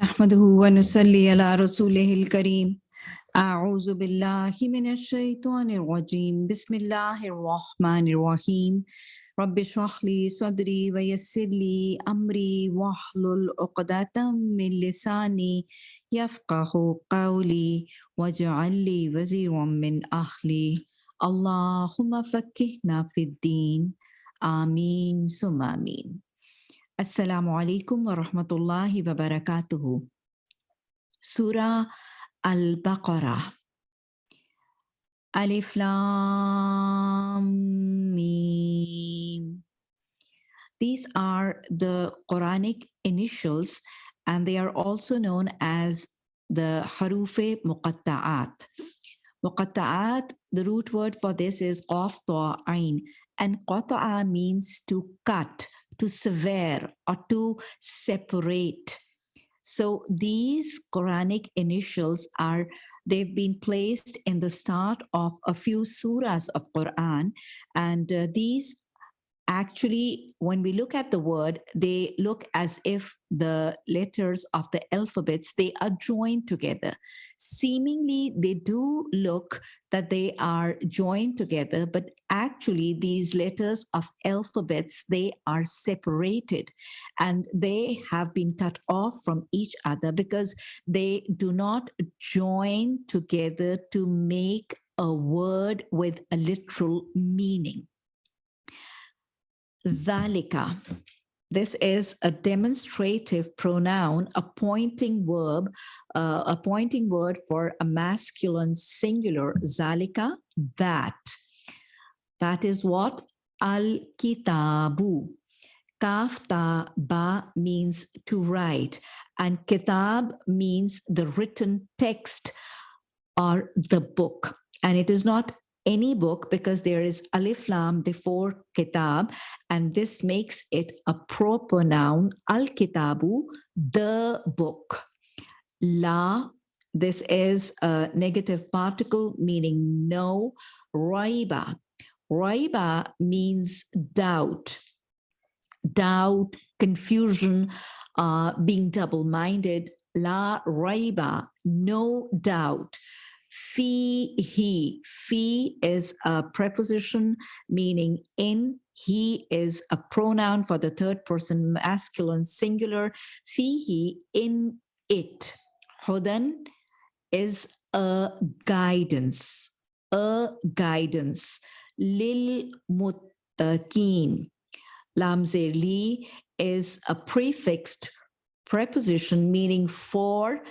نحمده ونصلي على رسوله الكريم. أعوذ بالله من الشيطان الرجيم. بسم الله الرحمن الرحيم. رب اشرح لي صدري ويسر لي أمري واحلل عقدة من لساني يفقه قولي واجعل لي وزيرا من أهلي. اللهم فكهنا في الدين. آمين. ثم آمين. Assalamu alaikum wa rahmatullahi wa barakatuhu. Surah Al-Baqarah. Alif Lam Mim. These are the Quranic initials and they are also known as the Harufe Muqatta'at. Muqatta'at, the root word for this is Qaf Ain and Qata'a means to cut, to sever or to separate. So these Quranic initials are they've been placed in the start of a few surahs of Quran and uh, these actually when we look at the word they look as if the letters of the alphabets they are joined together. Seemingly they do look that they are joined together but actually these letters of alphabets they are separated. And they have been cut off from each other because they do not join together to make a word with a literal meaning Dhalika. This is a demonstrative pronoun, a pointing verb, uh, a pointing word for a masculine singular, zalika, that. That is what? Al-kitabu. Kaf ta ba means to write and kitab means the written text or the book. And it is not any book because there is alif lam before kitab and this makes it a proper noun al kitabu the book. La this is a negative particle meaning no. Raiba raiba means doubt. Doubt confusion uh, being double-minded. La raiba no doubt Fihi. Fi is a preposition meaning in. He is a pronoun for the third person masculine singular. Fi he in it. Hudan is a guidance. A guidance. Lil muttaqin. Lamzeli is a prefixed preposition meaning for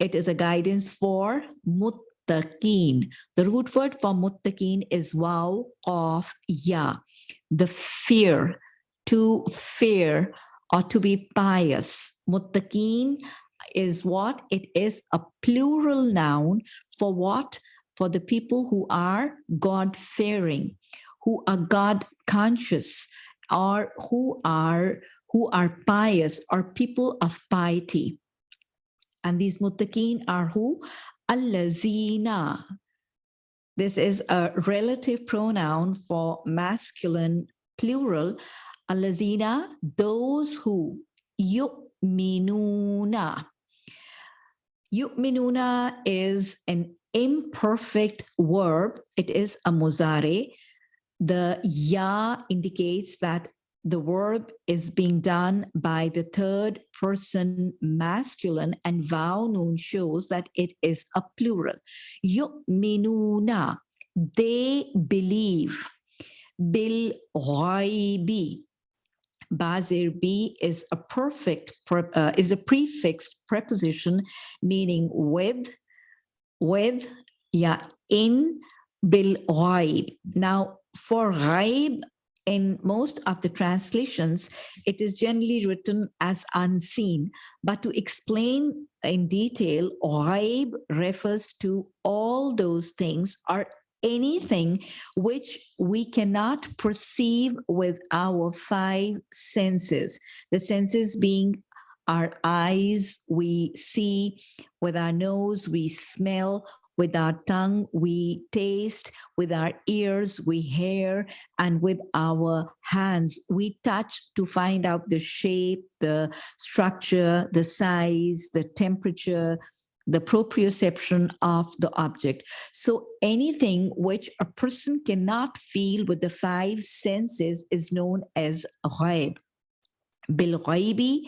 it is a guidance for mut muttaqeen. The root word for muttaqeen is waw, qaf, ya. The fear, to fear or to be pious. Muttaqeen is what? It is a plural noun for what? For the people who are God-fearing, who are God-conscious, or who are who are pious or people of piety. And these muttaqeen are who? Allazina. This is a relative pronoun for masculine plural. Allazina, those who yu'minuna. Yu'minuna is an imperfect verb. It is a muzare. The ya indicates that the verb is being done by the third person masculine and vow noon shows that it is a plural. Yu'minuna, they believe. Bil ghaibi. Bazir B is a perfect, uh, is a prefixed preposition meaning with, with, yeah, in bil ghaib. Now for ghaib, in most of the translations, it is generally written as unseen. But to explain in detail, ghaib refers to all those things or anything which we cannot perceive with our five senses. The senses being our eyes, we see, with our nose, we smell, With our tongue, we taste. With our ears, we hear. And with our hands, we touch to find out the shape, the structure, the size, the temperature, the proprioception of the object. So anything which a person cannot feel with the five senses is known as ghaib. Bil ghaibi,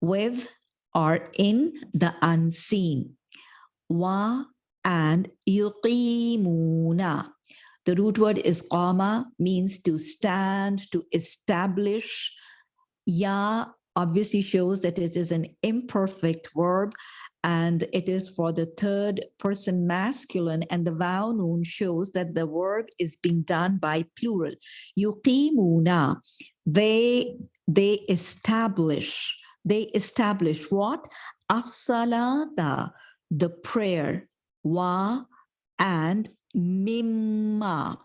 with or in the unseen. Wa and yuqimuna. The root word is qama, means to stand, to establish. Ya obviously shows that it is an imperfect verb and it is for the third person masculine and the vow noon shows that the verb is being done by plural. Yuqimuna, they, they establish, they establish what? As-salata, the prayer, wa and mimma.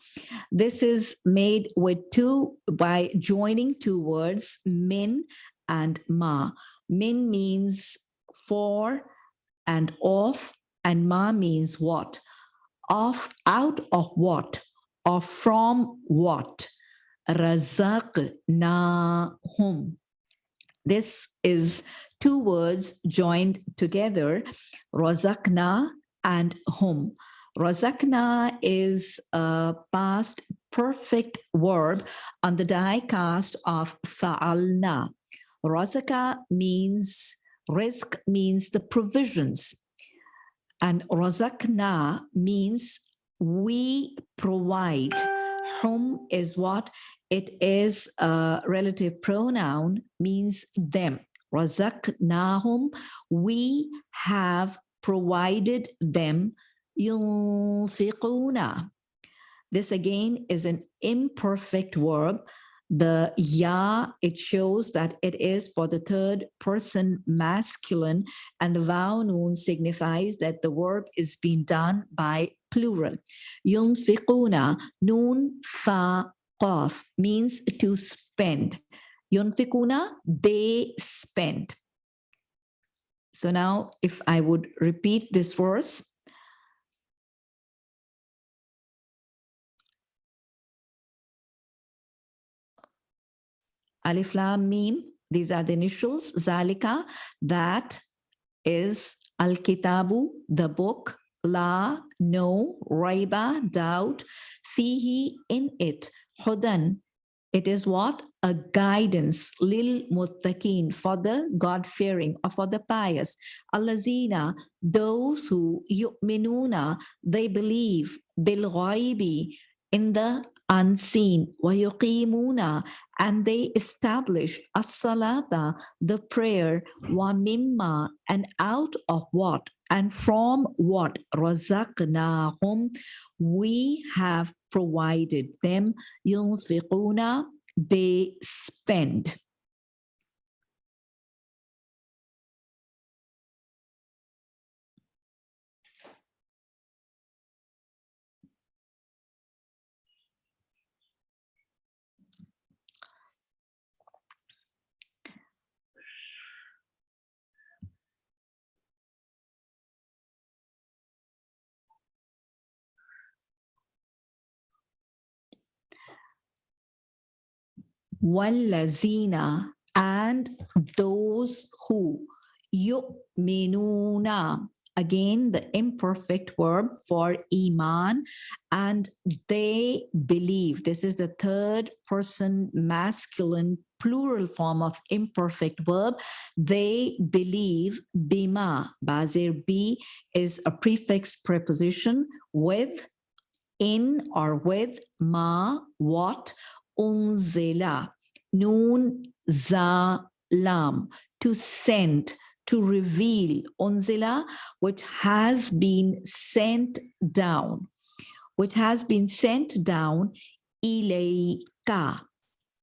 This is made with two, by joining two words, min and ma. Min means for and of and ma means what? Of, out of what? Or from what? Razaqnahum. This is two words joined together, razaqna and hum. Razaqna is a past perfect verb on the die cast of fa'alna. Razaka means rizq means the provisions. And razakna means we provide. Hum is what? It is a relative pronoun, means them. Razaknahum, we have provided them yunfiquna. This again is an imperfect verb the ya, it shows that it is for the third person masculine and the vow noon signifies that the verb is being done by plural. Yunfiquna, noon fa qaf means to spend. Yunfiquna, they spend. So now if I would repeat this verse, Alif Lam Mim, these are the initials, Zalika, that is Al-Kitabu, the book, La, no, Raiba, doubt, Fihi, in it, Hudan, it is what? A guidance, lil muttaqin, for the God-fearing or for the pious. Allazina, those who yu'minuna, they believe, bil in the unseen, وَيُقِيمُونَ and they establish as-salata, the prayer, wa mimma, and out of what? And from what? Razaqnahum, we have provided them. Yunfiquna, they spend. Wallazina and those who yu'minuna. Again the imperfect verb for iman and they believe. This is the third person masculine plural form of imperfect verb. They believe bima bazir b is a prefix preposition with in or with ma what unzila, nun za lam, to send, to reveal, unzila, which has been sent down, which has been sent down, ilayka.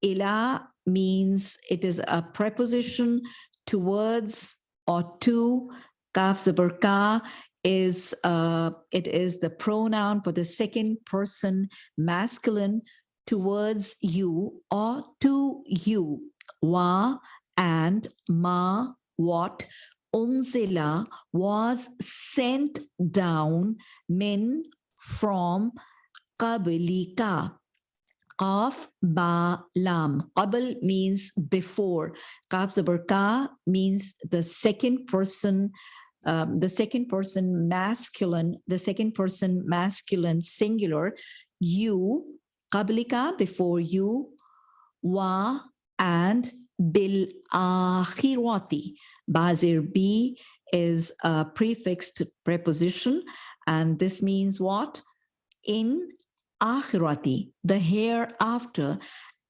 Ila means it is a preposition towards or to, kaf zabar is uh, it is the pronoun for the second person masculine towards you or to you, wa and ma, what, unzila was sent down min from qablika. Qaf ba lam. Qabl means before. Qaf zabar ka means the second person, um, the second person masculine, the second person masculine singular. You, qablika before you, wa and bil akhirati. Bazir B is a prefixed preposition, and this means what? In akhirati, the hereafter,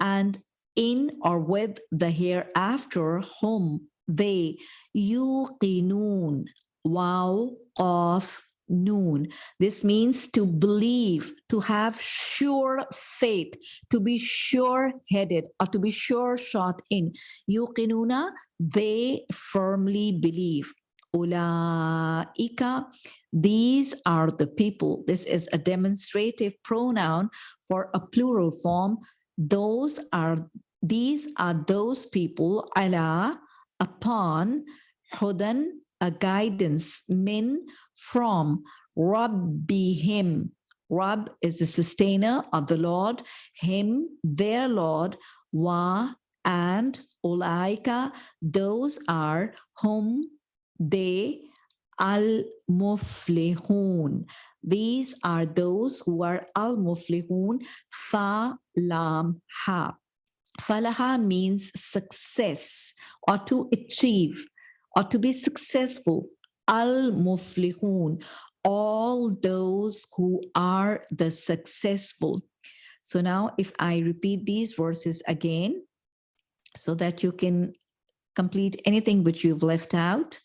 and in or with the hereafter, whom they yuqinun, wow, of noon. This means to believe, to have sure faith, to be sure-headed, or to be sure-shot in. Yuqinuna, they firmly believe. Ulaika, these are the people. This is a demonstrative pronoun for a plural form. Those are, these are those people, ala, upon, hudan, a guidance, min, from, rabbihim. Rabb is the sustainer of the Lord, him, their Lord, wa, and ulaika, those are whom they al-muflihun. These are those who are al-muflihun, fa, lam, ha. Falaha means success or to achieve or to be successful. Al-muflihun, all those who are the successful. So now if I repeat these verses again, so that you can complete anything which you've left out.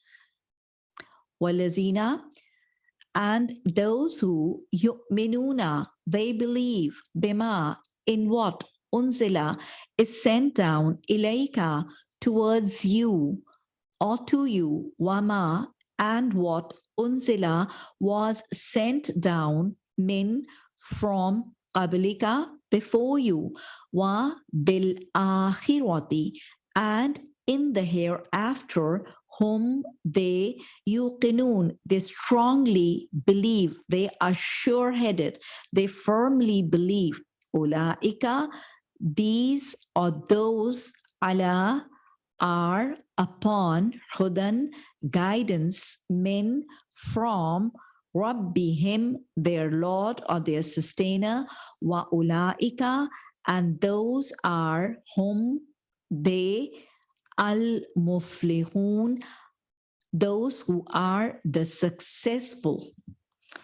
Walazina, and those who yu'minuna, they believe, bima, in what unzila is sent down, ilayka, towards you, or to you, wama, and what unzila was sent down, min, from qablika, before you, wa bil akhirati, and in the hereafter, whom they yuqinun, they strongly believe, they are sure-headed, they firmly believe. Ulaika, these or those ala are upon hudan guidance men from Rabbihim, their Lord or their sustainer, wa ulaika, and those are whom they al-muflihun, those who are the successful.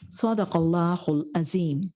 Sadaqallahul Azim.